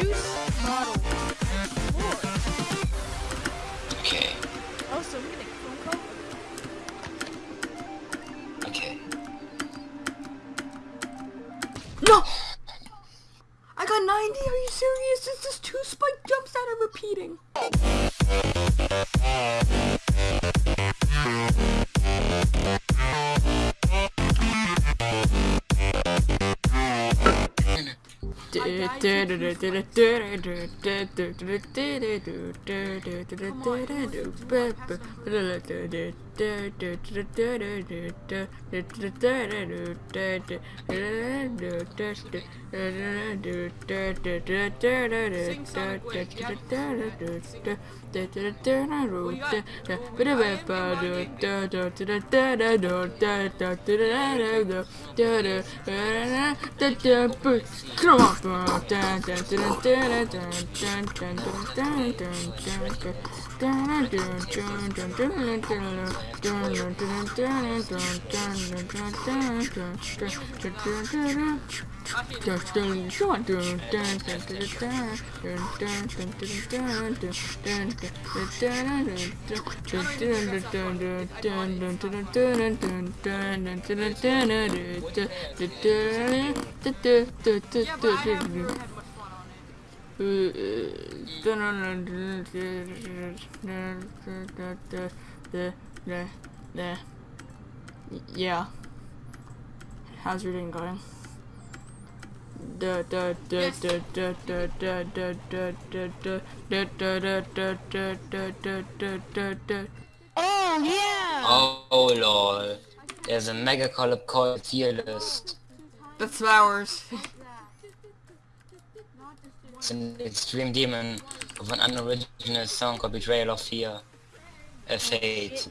juice bottle. Okay, Oh, so I'm getting a phone call? okay. No! I got 90, are you serious? This is two spike jumps that are repeating. Come on, Come on. Uh, there. There. Y yeah. How's your day going? Oh yeah! Oh, oh lol. There's a mega collab called tier list. That's ours. it's an extreme demon of an unoriginal song called Betrayal of Fear. A fate.